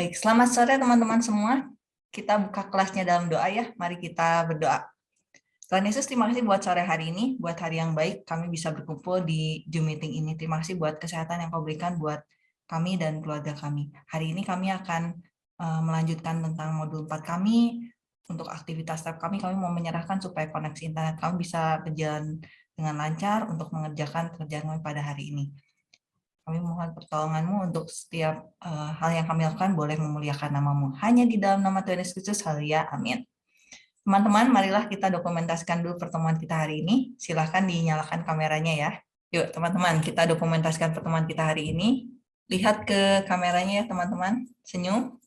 Baik, selamat sore teman-teman semua. Kita buka kelasnya dalam doa ya. Mari kita berdoa. Tuhan Yesus, terima kasih buat sore hari ini, buat hari yang baik kami bisa berkumpul di Zoom meeting ini. Terima kasih buat kesehatan yang kau berikan buat kami dan keluarga kami. Hari ini kami akan uh, melanjutkan tentang modul 4 kami. Untuk aktivitas tab kami, kami mau menyerahkan supaya koneksi internet kami bisa berjalan dengan lancar untuk mengerjakan pekerjaan kami pada hari ini. Kami mohon pertolonganmu untuk setiap uh, hal yang kami lakukan boleh memuliakan namamu. Hanya di dalam nama Tuhan Yesus Kristus, haleluya, amin. Teman-teman, marilah kita dokumentasikan dulu pertemuan kita hari ini. Silahkan dinyalakan kameranya ya. Yuk teman-teman, kita dokumentasikan pertemuan kita hari ini. Lihat ke kameranya ya teman-teman. Senyum.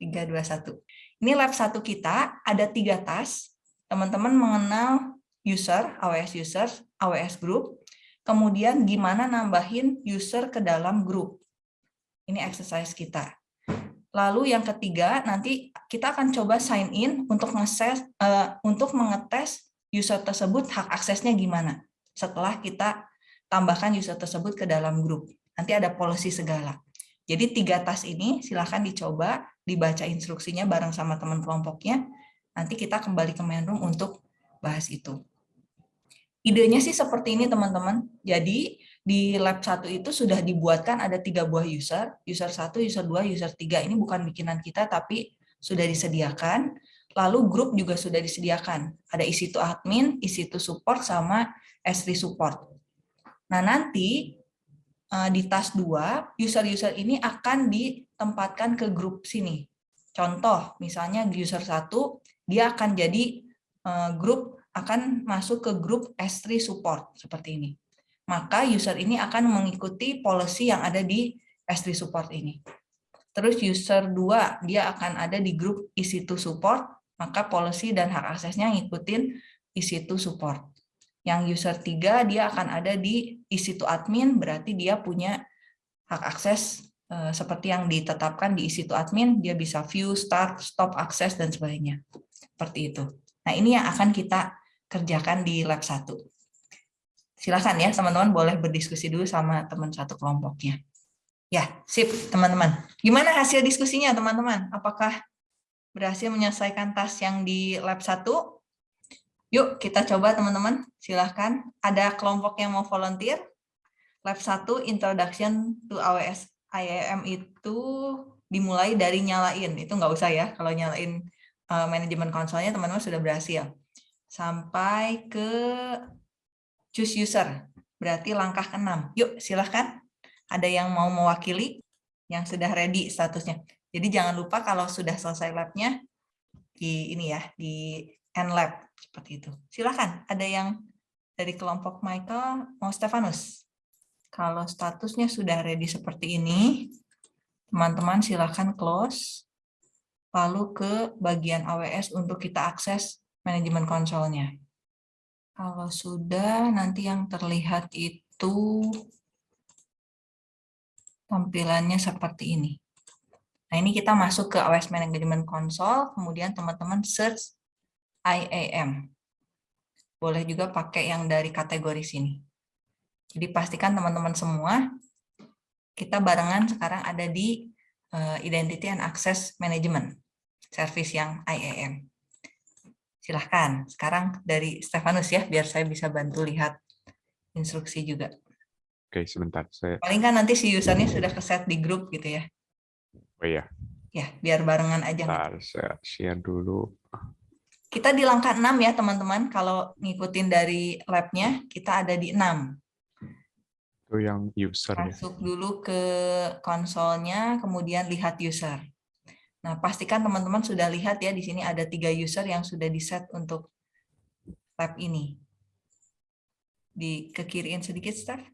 3, 2, 1. Ini lab satu kita, ada tiga tas. Teman-teman mengenal user, AWS user, AWS group, Kemudian gimana nambahin user ke dalam grup. Ini exercise kita. Lalu yang ketiga, nanti kita akan coba sign in untuk ngeses uh, untuk mengetes user tersebut hak aksesnya gimana. Setelah kita tambahkan user tersebut ke dalam grup. Nanti ada policy segala. Jadi tiga tas ini silahkan dicoba, dibaca instruksinya bareng sama teman kelompoknya. Nanti kita kembali ke main room untuk bahas itu. Idenya sih seperti ini teman-teman. Jadi di lab satu itu sudah dibuatkan ada tiga buah user, user satu, user dua, user tiga. Ini bukan bikinan kita tapi sudah disediakan. Lalu grup juga sudah disediakan. Ada isi to admin, isi to support, sama S3 support. Nah nanti eh, di tas dua user-user ini akan ditempatkan ke grup sini. Contoh, misalnya user satu, dia akan jadi eh, grup akan masuk ke grup S3 support seperti ini. Maka user ini akan mengikuti policy yang ada di S3 support ini. Terus user 2 dia akan ada di grup EC2 support, maka policy dan hak aksesnya ngikutin EC2 support. Yang user 3 dia akan ada di EC2 admin, berarti dia punya hak akses eh, seperti yang ditetapkan di EC2 admin, dia bisa view, start, stop akses, dan sebagainya. Seperti itu. Nah ini yang akan kita kerjakan di lab 1. Silakan ya teman-teman boleh berdiskusi dulu sama teman satu kelompoknya. Ya, sip teman-teman. Gimana hasil diskusinya teman-teman? Apakah berhasil menyelesaikan tas yang di lab 1? Yuk kita coba teman-teman, silahkan. Ada kelompok yang mau volunteer? Lab 1 Introduction to AWS IAM itu dimulai dari nyalain. Itu nggak usah ya, kalau nyalain uh, manajemen konsolnya teman-teman sudah berhasil sampai ke choose user. Berarti langkah ke-6. Yuk, silahkan. Ada yang mau mewakili yang sudah ready statusnya. Jadi jangan lupa kalau sudah selesai labnya di ini ya, di end lab seperti itu. Silahkan. Ada yang dari kelompok Michael mau Stefanus. Kalau statusnya sudah ready seperti ini, teman-teman silahkan close. Lalu ke bagian AWS untuk kita akses manajemen konsolnya. Kalau sudah, nanti yang terlihat itu tampilannya seperti ini. Nah, ini kita masuk ke AWS Management Console, kemudian teman-teman search IAM. Boleh juga pakai yang dari kategori sini. Jadi pastikan teman-teman semua, kita barengan sekarang ada di eh, Identity and Access Management, service yang IAM. Silahkan, sekarang dari Stefanus ya, biar saya bisa bantu lihat instruksi juga. Oke, sebentar. Saya... Paling kan nanti si usernya sudah keset di grup gitu ya. Oh iya. Ya, biar barengan aja. Bentar, saya share dulu. Kita di langkah 6 ya teman-teman, kalau ngikutin dari lab-nya, kita ada di 6. Itu yang user Masuk ya. Masuk dulu ke konsolnya, kemudian lihat user. Nah, pastikan teman-teman sudah lihat ya, di sini ada tiga user yang sudah di-set untuk tab ini. Di ke kiriin sedikit, Steph.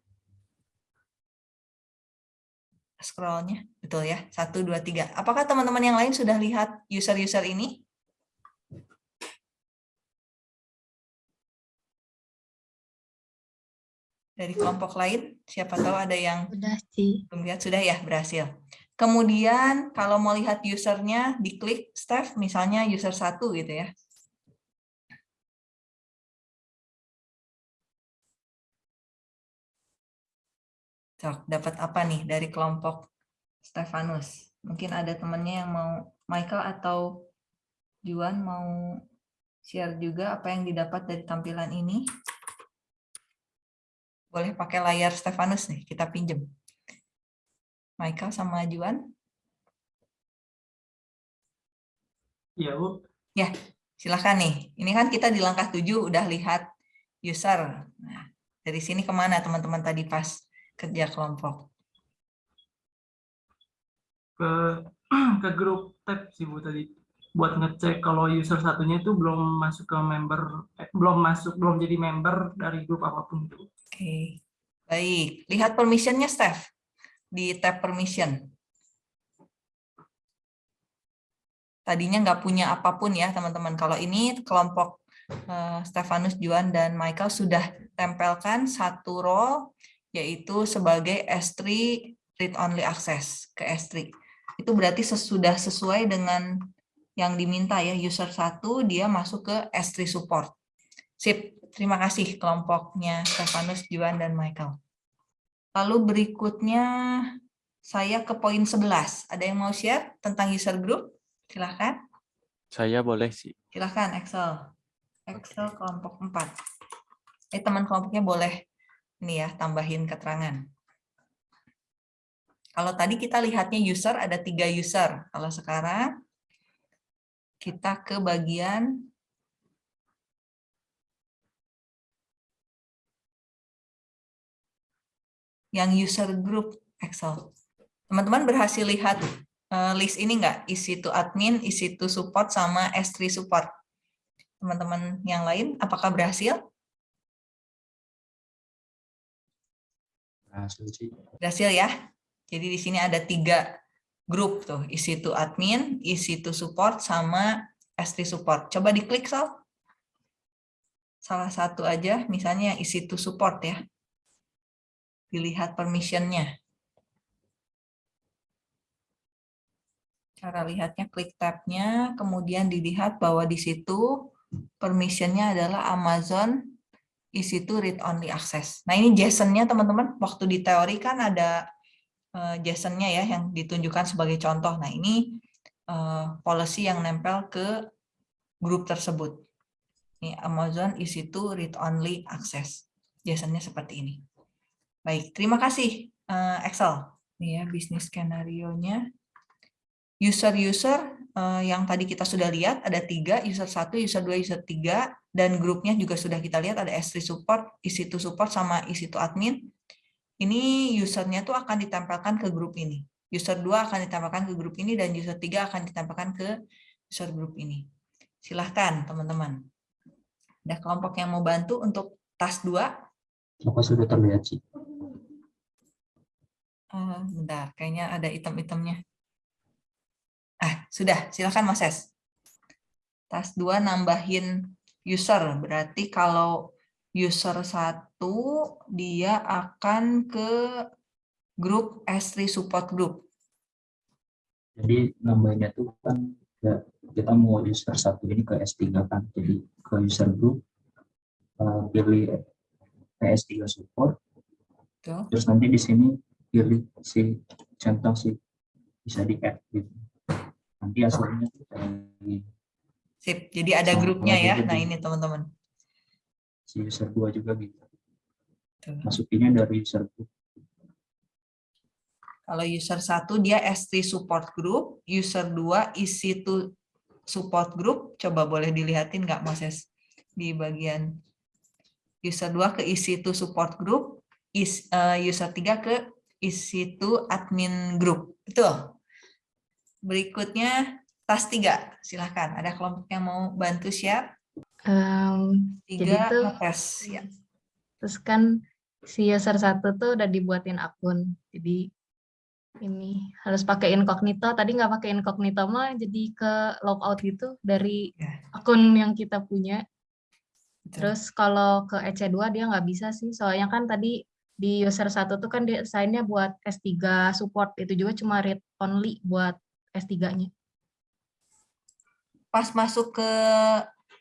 Scrollnya, betul ya, satu, dua, tiga. Apakah teman-teman yang lain sudah lihat user-user ini? Dari kelompok lain, siapa tahu ada yang sudah sih. belum lihat, sudah ya, berhasil. Kemudian kalau mau lihat usernya, diklik Steph, misalnya user satu gitu ya. Cok, dapat apa nih dari kelompok Stefanus? Mungkin ada temannya yang mau, Michael atau Juan mau share juga apa yang didapat dari tampilan ini. Boleh pakai layar Stefanus nih, kita pinjem. Michael sama Juan. Iya, Bu. Silahkan nih. Ini kan kita di langkah 7 udah lihat user. Nah, dari sini ke mana teman-teman tadi pas kerja kelompok? Ke ke grup tab sih Bu tadi buat ngecek kalau user satunya itu belum masuk ke member eh, belum masuk belum jadi member dari grup apa pun itu. Oke, baik. Lihat permissionnya, Steph. Di tab permission. Tadinya nggak punya apa pun ya, teman-teman. Kalau ini kelompok eh, Stefanus, Juan, dan Michael sudah tempelkan satu role, yaitu sebagai S3 read-only access ke S3. Itu berarti sudah sesuai dengan yang diminta ya, user satu dia masuk ke S3 support. Sip, terima kasih kelompoknya Stefanus, Juan, dan Michael. Lalu berikutnya saya ke poin 11. Ada yang mau share tentang user group? Silahkan. Saya boleh sih. Silahkan Excel. Excel kelompok 4. Eh, teman kelompoknya boleh ini ya, tambahin keterangan. Kalau tadi kita lihatnya user, ada tiga user. Kalau sekarang kita ke bagian yang user group Excel. Teman-teman berhasil lihat eh, list ini enggak? Isi to admin, isi to support, sama S3 support. Teman-teman yang lain, apakah berhasil? Berhasil ya? Jadi di sini ada tiga grup tuh, isi to admin, isi to support, sama S3 support. Coba diklik, Sal. Salah satu aja, misalnya yang isi to support ya. Dilihat permissionnya. Cara lihatnya klik tab-nya, kemudian dilihat bahwa di situ permissionnya adalah Amazon isi to read only access. Nah ini JSON-nya teman-teman, waktu di teori kan ada uh, JSON-nya ya yang ditunjukkan sebagai contoh. Nah ini uh, policy yang nempel ke grup tersebut. Ini Amazon isi to read only access. JSON-nya seperti ini. Baik, terima kasih uh, Excel. Ini ya bisnis skenario-nya user-user uh, yang tadi kita sudah lihat ada tiga, user satu, user dua, user tiga, dan grupnya juga sudah kita lihat ada S3 support, EC2 support, sama EC2 admin. Ini usernya tuh akan ditempelkan ke grup ini. User 2 akan ditempelkan ke grup ini, dan user 3 akan ditempelkan ke user grup ini. Silahkan teman-teman. Ada kelompok yang mau bantu untuk tas 2? Apa sudah terlihat sih? Uh, bentar, kayaknya ada item-itemnya. Ah, sudah, silakan Mas Es. Tas 2 nambahin user, berarti kalau user 1 dia akan ke grup S3 support group. Jadi nambahinnya tuh kan ya, kita mau user satu ini ke S3 kan. Jadi ke user group uh, pilih S3 support. Tuh. Terus nanti di sini pilih si contoh si bisa di add gitu nanti hasilnya dari Sip, jadi ada grupnya ya. Nah jadi- ini teman-teman. si user dua juga gitu Tuh. masukinnya dari user group Kalau user 1 dia S3 support group, user 2 isi to support group. Coba boleh dilihatin nggak Mas Es? Di bagian user 2 ke isi to support group, is, eh, user 3 ke isi to admin group. Betul. Berikutnya tas 3. Silahkan. Ada kelompok yang mau bantu share? Em, Jadi 3 tuh- ngetes. Ya. terus kan si user satu tuh udah dibuatin akun. Jadi ini harus pakai incognito. Tadi nggak pakai incognito mah jadi ke logout gitu dari Ya. akun yang kita punya. Betul. Terus kalau ke EC2 dia nggak bisa sih. Soalnya kan tadi di user satu tuh kan dia sign-nya buat S3 support. Itu juga cuma read only buat S3-nya. pas masuk ke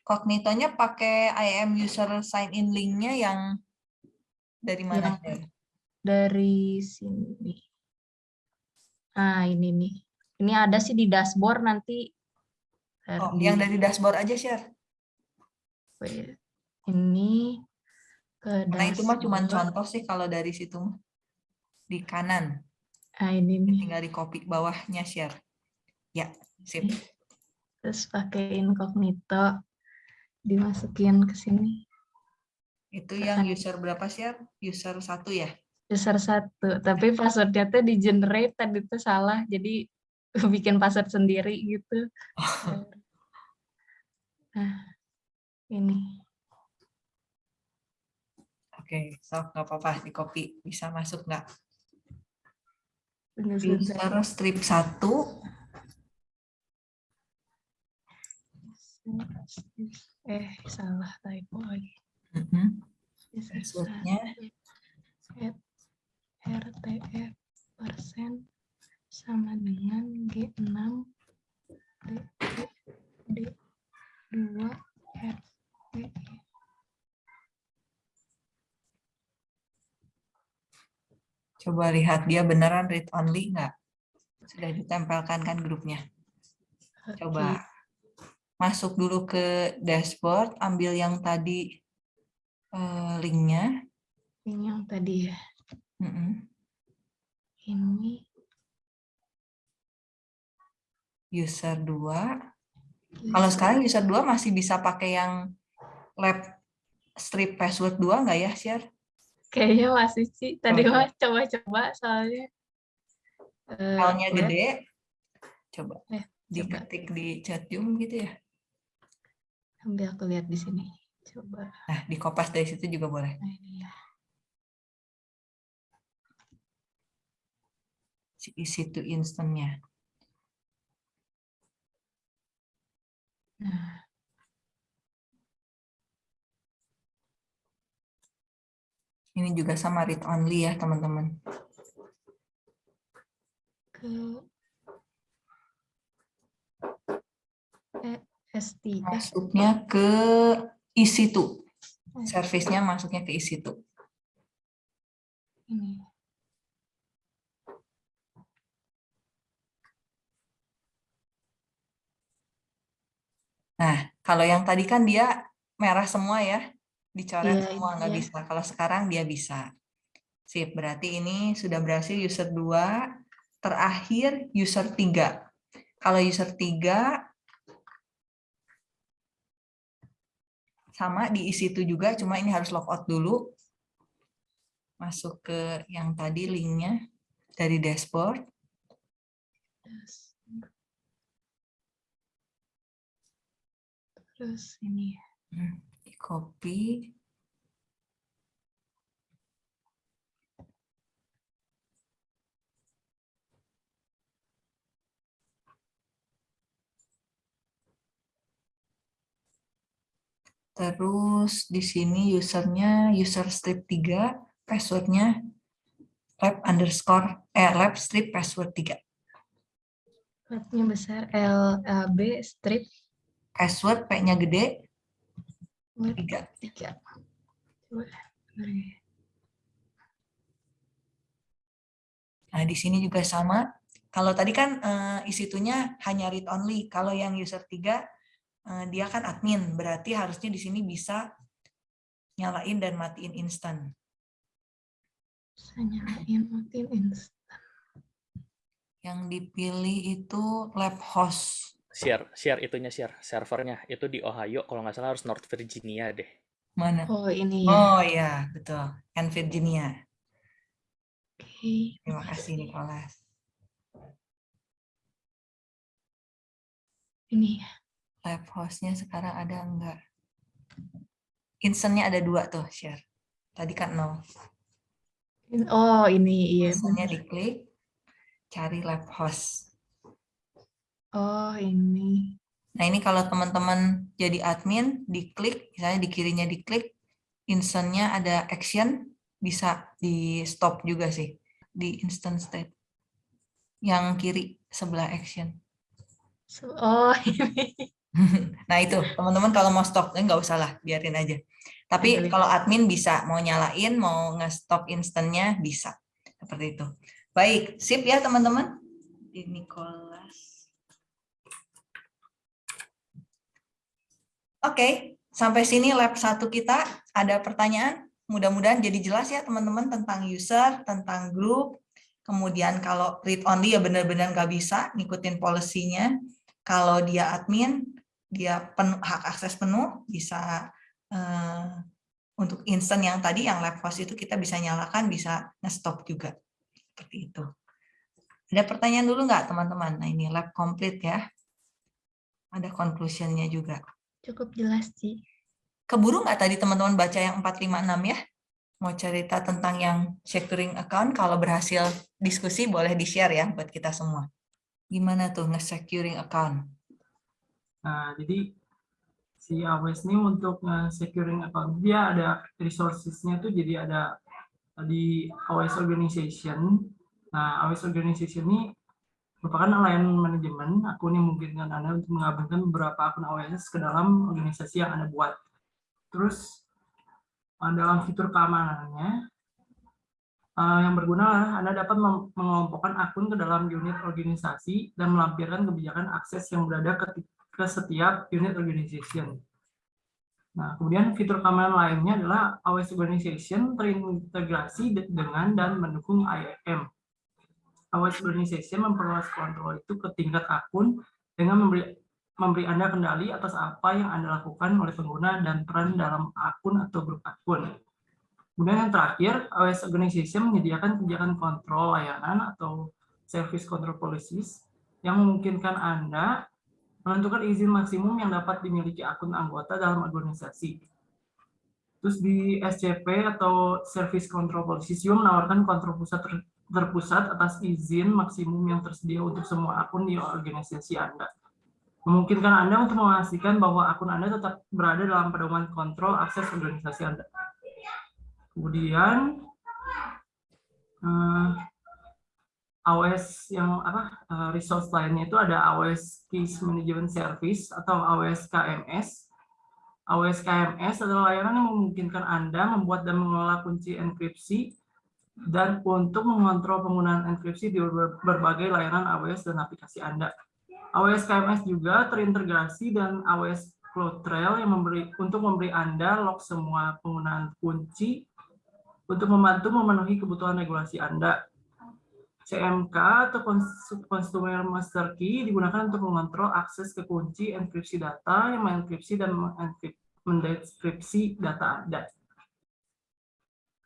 kognitonya pakai IAM user sign in linknya yang dari mana? Yang- Dari sini. Nah ini nih. Ini ada sih di dashboard nanti. Oh, yang dari dashboard aja share. Wait, Ini ke Nah itu mah cuma contoh sih kalau dari situ mah. di kanan. Nah, ini nih. Tinggal di copy bawahnya share. Ya, sip. Terus pakai incognito. Dimasukin ke sini. Itu yang user berapa share? User satu ya? User satu. Tapi passwordnya tuh di generate tadi tuh salah. Jadi bikin password sendiri gitu. Nah, ini. Oke, so nggak apa-apa di copy. Bisa masuk nggak? Sebentar. User strip satu. Eh, salah typo lagi. Passwordnya. set RTF persen sama dengan G6 D, D, D2 RTE. Coba lihat dia beneran read only nggak? Sudah ditempelkan kan grupnya. Coba masuk dulu ke dashboard, ambil yang tadi eh, linknya. Ini yang tadi ya. Mm-mm. Ini User 2. Kalau sekarang user 2 masih bisa pakai yang lab strip password 2 nggak ya, share? Kayaknya masih sih. Tadi Oke. mah coba-coba soalnya. Eh, Filenya web, gede. Coba Eh, coba. diketik di chat Zoom gitu ya. Ambil aku lihat di sini. Coba. Nah, di kopas dari situ juga boleh. Nah, ya. Si isi to instance-nya. Nah, Ini juga sama read only ya, teman-teman. ke S3. Masuknya ke isi to. Service-nya masuknya ke isi to. Ini. Nah, kalau yang tadi kan dia merah semua ya, dicoret Iya, semua nggak iya. bisa. Kalau sekarang dia bisa. Sip, berarti ini sudah berhasil user 2, terakhir user 3. Kalau user 3 sama diisi itu juga, cuma ini harus logout dulu. Masuk ke yang tadi linknya dari dashboard. Terus, terus ini ya. Hmm, copy. Terus di sini usernya user strip 3, passwordnya lab underscore eh lab strip password 3. Labnya besar L B strip Password P-nya gede word 3. 3. Coba. bentar ya. Nah, di sini juga sama. Kalau tadi kan eh, isi itunya hanya read only. Kalau yang user 3 eh, dia kan admin, berarti harusnya di sini bisa nyalain dan matiin instan. Bisa nyalain matiin instan. Yang dipilih itu lab host. Share, share itunya share, servernya itu di Ohio. Kalau nggak salah harus North Virginia deh. Mana? Oh ini ya. Oh ya, betul. And Virginia. Oke. Terima kasih Nicholas. Ini. Lab hostnya sekarang ada enggak? Instantnya ada dua tuh, share. Tadi kan nol. Oh ini iya. Instantnya diklik, cari lab host. Oh ini. Nah ini kalau teman-teman jadi admin, diklik, misalnya di kirinya diklik, instantnya ada action, bisa di stop juga sih, di instant state. Yang kiri sebelah action. Oh ini. Nah itu, teman-teman kalau mau stop, eh, nggak usah lah, biarin aja. Tapi kalau admin bisa, mau nyalain, mau nge-stop instantnya bisa. Seperti itu. Baik, sip ya teman-teman. Di Nicola. Oke, sampai sini lab satu kita. Ada pertanyaan? Mudah-mudahan jadi jelas ya teman-teman tentang user, tentang grup. Kemudian kalau read only ya benar-benar nggak bisa ngikutin polisinya. Kalau dia admin, dia penuh, hak akses penuh, bisa eh, untuk instant yang tadi, yang lab host itu kita bisa nyalakan, bisa nge-stop juga. Seperti itu. Ada pertanyaan dulu nggak teman-teman? Nah ini lab complete ya. Ada conclusion-nya juga. Cukup jelas, Ci. Keburu nggak tadi teman-teman baca yang 456 ya? Mau cerita tentang yang securing account, kalau berhasil diskusi boleh di-share ya buat kita semua. Gimana tuh nge-securing account? Nah, jadi si AWS ini untuk securing account dia ada resources-nya tuh jadi ada di AWS Organization. Nah, AWS Organization ini merupakan layanan manajemen akun yang memungkinkan Anda untuk menggabungkan beberapa akun AWS ke dalam organisasi yang Anda buat. Terus dalam fitur keamanannya uh, yang berguna Anda dapat mengelompokkan akun ke dalam unit organisasi dan melampirkan kebijakan akses yang berada ke setiap unit organization. Nah, kemudian fitur keamanan lainnya adalah AWS Organization terintegrasi dengan dan mendukung IAM. AWS Organization memperluas kontrol itu ke tingkat akun dengan memberi memberi Anda kendali atas apa yang Anda lakukan oleh pengguna dan peran dalam akun atau grup akun. Kemudian yang terakhir, AWS Organization menyediakan kebijakan kontrol layanan atau service control policies yang memungkinkan Anda menentukan izin maksimum yang dapat dimiliki akun anggota dalam organisasi. Terus di SCP atau Service Control Policies juga menawarkan kontrol pusat terpusat atas izin maksimum yang tersedia untuk semua akun di organisasi Anda memungkinkan Anda untuk memastikan bahwa akun Anda tetap berada dalam pedoman kontrol akses organisasi Anda. Kemudian uh, eh, AWS yang apa uh, resource lainnya itu ada AWS Case Management Service atau AWS KMS. AWS KMS adalah layanan yang memungkinkan Anda membuat dan mengelola kunci enkripsi dan untuk mengontrol penggunaan enkripsi di berbagai layanan AWS dan aplikasi Anda. AWS KMS juga terintegrasi dan AWS CloudTrail yang memberi untuk memberi Anda log semua penggunaan kunci untuk membantu memenuhi kebutuhan regulasi Anda. CMK atau Consumer Master Key digunakan untuk mengontrol akses ke kunci enkripsi data yang mengenkripsi dan mendeskripsi data Anda.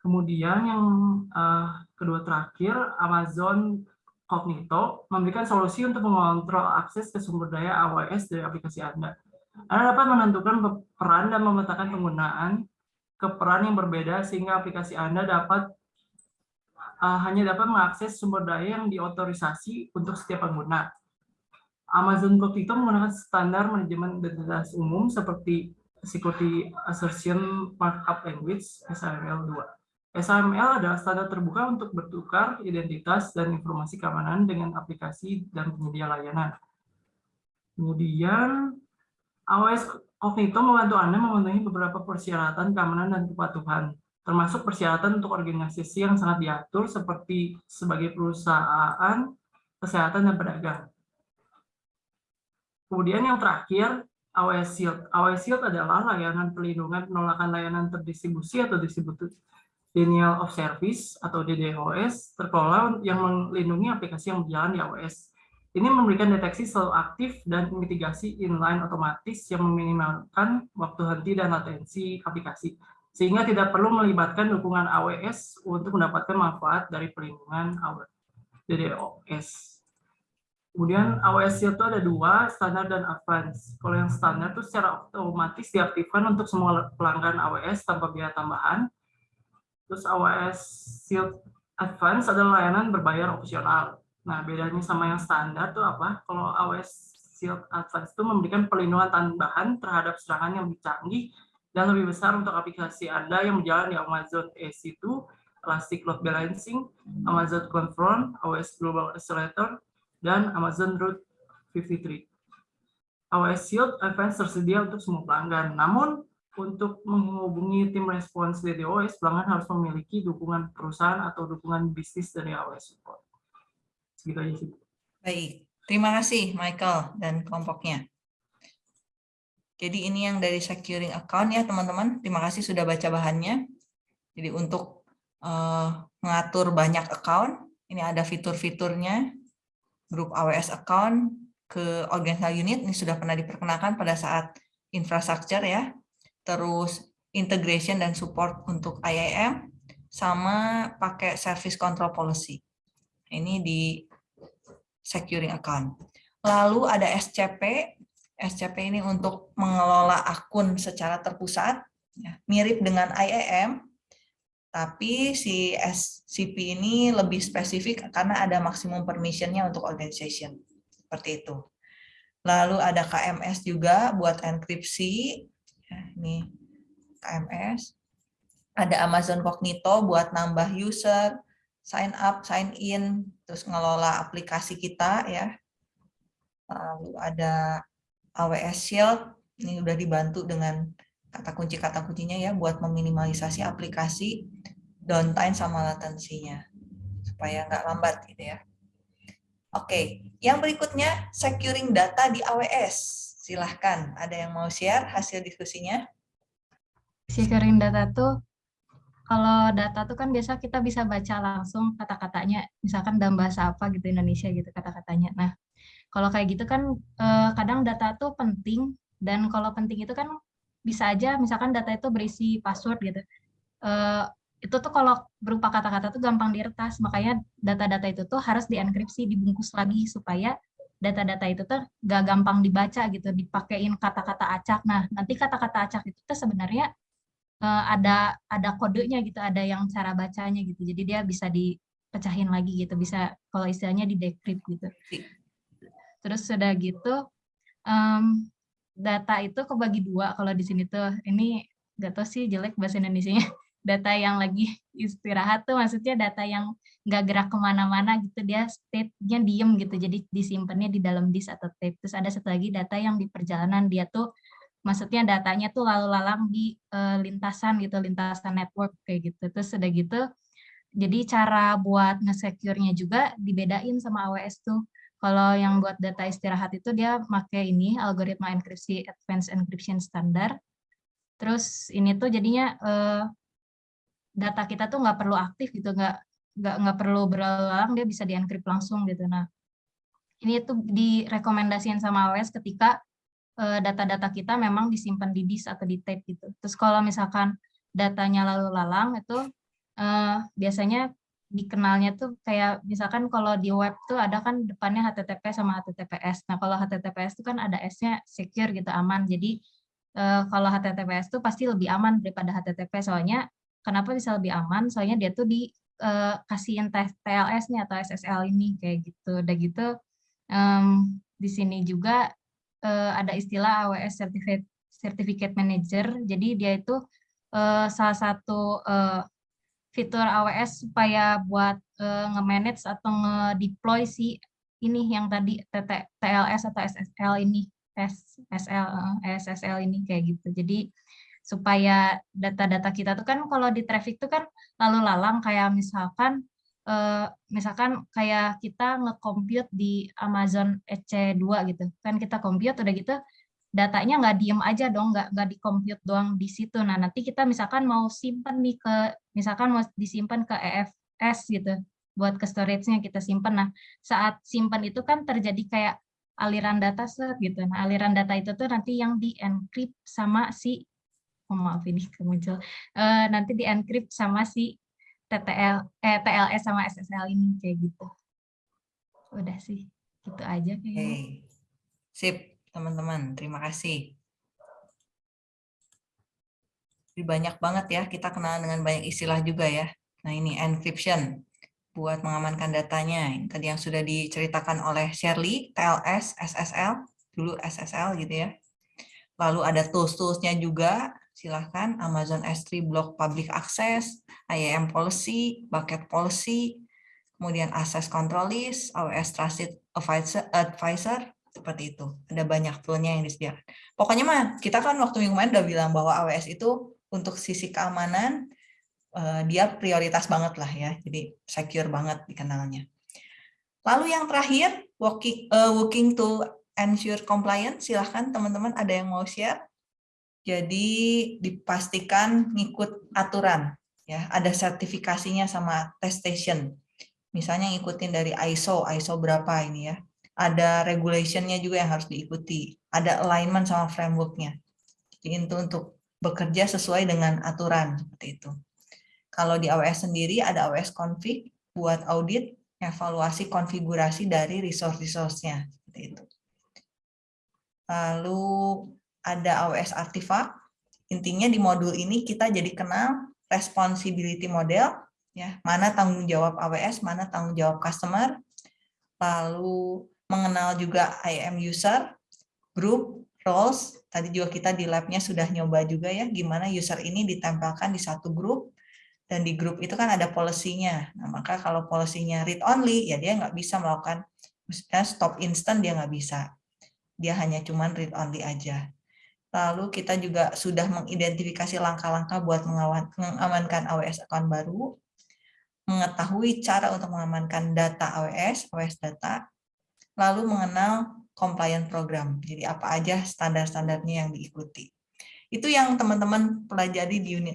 Kemudian yang uh, kedua terakhir, Amazon Cognito memberikan solusi untuk mengontrol akses ke sumber daya AWS dari aplikasi Anda. Anda dapat menentukan peran dan memetakan penggunaan ke peran yang berbeda sehingga aplikasi Anda dapat uh, hanya dapat mengakses sumber daya yang diotorisasi untuk setiap pengguna. Amazon Cognito menggunakan standar manajemen identitas umum seperti Security Assertion Markup Language SAML 2. SAML adalah standar terbuka untuk bertukar identitas dan informasi keamanan dengan aplikasi dan penyedia layanan. Kemudian, AWS Cognito membantu Anda memenuhi beberapa persyaratan keamanan dan kepatuhan, termasuk persyaratan untuk organisasi yang sangat diatur seperti sebagai perusahaan, kesehatan, dan pedagang. Kemudian yang terakhir, AWS Shield. AWS Shield adalah layanan perlindungan penolakan layanan terdistribusi atau distribusi Denial of Service atau DDoS terkelola yang melindungi aplikasi yang berjalan di AWS. Ini memberikan deteksi selalu aktif dan mitigasi inline otomatis yang meminimalkan waktu henti dan latensi aplikasi, sehingga tidak perlu melibatkan dukungan AWS untuk mendapatkan manfaat dari perlindungan DDoS. Kemudian AWS itu ada dua, standar dan advance. Kalau yang standar itu secara otomatis diaktifkan untuk semua pelanggan AWS tanpa biaya tambahan, Terus AWS Shield Advance adalah layanan berbayar opsional. Nah, bedanya sama yang standar tuh apa? Kalau AWS Shield Advance itu memberikan perlindungan tambahan terhadap serangan yang lebih canggih dan lebih besar untuk aplikasi Anda yang berjalan di Amazon EC2, Elastic Load Balancing, Amazon Confront, AWS Global Accelerator, dan Amazon Route 53. AWS Shield Advance tersedia untuk semua pelanggan. Namun, untuk menghubungi tim respons DDoS, pelanggan harus memiliki dukungan perusahaan atau dukungan bisnis dari AWS Support. Segitu aja sih. Baik. Terima kasih Michael dan kelompoknya. Jadi ini yang dari securing account ya teman-teman. Terima kasih sudah baca bahannya. Jadi untuk uh, mengatur banyak account, ini ada fitur-fiturnya. Grup AWS account ke organizational unit ini sudah pernah diperkenalkan pada saat infrastructure ya. Terus integration dan support untuk IAM sama pakai service control policy. Ini di securing account. Lalu ada SCP. SCP ini untuk mengelola akun secara terpusat, ya, mirip dengan IAM, tapi si SCP ini lebih spesifik karena ada maksimum permissionnya untuk organization. Seperti itu. Lalu ada KMS juga buat enkripsi. Ya, ini KMS. Ada Amazon Cognito buat nambah user, sign up, sign in, terus ngelola aplikasi kita ya. Lalu ada AWS Shield, ini udah dibantu dengan kata kunci-kata kuncinya ya buat meminimalisasi aplikasi downtime sama latensinya supaya nggak lambat gitu ya. Oke, yang berikutnya securing data di AWS. Silahkan, ada yang mau share hasil diskusinya? Securing data tuh kalau data tuh kan biasa kita bisa baca langsung kata-katanya, misalkan dalam bahasa apa gitu Indonesia gitu kata-katanya. Nah, kalau kayak gitu kan eh, kadang data tuh penting dan kalau penting itu kan bisa aja misalkan data itu berisi password gitu. Eh, itu tuh kalau berupa kata-kata tuh gampang diretas, makanya data-data itu tuh harus dienkripsi, dibungkus lagi supaya data-data itu tuh gak gampang dibaca gitu, dipakein kata-kata acak. Nah, nanti kata-kata acak itu tuh sebenarnya uh, ada ada kodenya gitu, ada yang cara bacanya gitu. Jadi dia bisa dipecahin lagi gitu, bisa kalau istilahnya di decrypt gitu. Terus sudah gitu um, data itu kebagi dua kalau di sini tuh ini gak tau sih jelek bahasa Indonesia-nya data yang lagi istirahat tuh maksudnya data yang nggak gerak ke mana-mana gitu dia state-nya diem gitu jadi disimpannya di dalam disk atau tape terus ada satu lagi data yang di perjalanan dia tuh maksudnya datanya tuh lalu lalang di uh, lintasan gitu, lintasan network kayak gitu. Terus udah gitu, jadi cara buat nge-secure-nya juga dibedain sama AWS tuh. Kalau yang buat data istirahat itu dia pakai ini algoritma enkripsi advanced encryption standard. Terus ini tuh jadinya uh, data kita tuh nggak perlu aktif gitu, nggak nggak nggak perlu berulang dia bisa dienkrip langsung gitu. Nah ini tuh direkomendasikan sama AWS ketika Eh, data-data kita memang disimpan di disk atau di tape gitu. Terus kalau misalkan datanya lalu lalang itu uh, biasanya dikenalnya tuh kayak misalkan kalau di web tuh ada kan depannya HTTP sama HTTPS. Nah kalau HTTPS itu kan ada S-nya secure gitu aman. Jadi uh, kalau HTTPS tuh pasti lebih aman daripada HTTP soalnya kenapa bisa lebih aman? Soalnya dia tuh di uh, kasihin TLS nih atau SSL ini kayak gitu. Udah gitu um, di sini juga uh, ada istilah AWS Certificate, Certificate Manager. Jadi dia itu uh, salah satu uh, fitur AWS supaya buat uh, nge-manage atau nge-deploy si ini yang tadi TT, TLS atau SSL ini, SSL, SSL ini kayak gitu. Jadi supaya data-data kita tuh kan kalau di traffic tuh kan lalu lalang kayak misalkan uh, misalkan kayak kita nge-compute di Amazon EC2 gitu. Kan kita compute udah gitu datanya nggak diem aja dong, nggak nggak di compute doang di situ. Nah, nanti kita misalkan mau simpan nih ke misalkan mau disimpan ke EFS gitu buat ke storage-nya kita simpan. Nah, saat simpan itu kan terjadi kayak aliran data set gitu. Nah, aliran data itu tuh nanti yang di encrypt sama si oh maaf ini kemuncul. Uh, nanti di encrypt sama si TTL eh TLS sama SSL ini kayak gitu. Udah sih, gitu aja kayaknya. Hey. Sip, teman-teman. Terima kasih. Banyak banget ya, kita kenal dengan banyak istilah juga ya. Nah ini encryption, buat mengamankan datanya. Tadi yang sudah diceritakan oleh Shirley, TLS, SSL, dulu SSL gitu ya. Lalu ada tools-toolsnya juga, silahkan Amazon S3 Block Public Access, IAM Policy, Bucket Policy, kemudian Access Control List, AWS Trusted Advisor, Advisor seperti itu. Ada banyak toolnya yang disediakan. Pokoknya mah kita kan waktu minggu kemarin udah bilang bahwa AWS itu untuk sisi keamanan eh, dia prioritas banget lah ya, jadi secure banget dikenalnya. Lalu yang terakhir, working, working to ensure compliance, silahkan teman-teman ada yang mau share. Jadi dipastikan ngikut aturan, ya ada sertifikasinya sama attestation. Misalnya ngikutin dari ISO, ISO berapa ini ya. Ada regulationnya juga yang harus diikuti. Ada alignment sama frameworknya. Jadi itu untuk bekerja sesuai dengan aturan seperti itu. Kalau di AWS sendiri ada AWS config buat audit, evaluasi konfigurasi dari resource-resource-nya seperti itu. Lalu ada AWS artifact. Intinya di modul ini kita jadi kenal responsibility model, ya mana tanggung jawab AWS, mana tanggung jawab customer. Lalu mengenal juga IAM user, group, roles. Tadi juga kita di labnya sudah nyoba juga ya, gimana user ini ditempelkan di satu grup, dan di grup itu kan ada policy-nya. Nah, maka kalau policy-nya read only, ya dia nggak bisa melakukan stop instant, dia nggak bisa. Dia hanya cuman read only aja. Lalu kita juga sudah mengidentifikasi langkah-langkah buat mengamankan AWS account baru, mengetahui cara untuk mengamankan data AWS, AWS data, lalu mengenal compliant program. Jadi apa aja standar-standarnya yang diikuti. Itu yang teman-teman pelajari di unit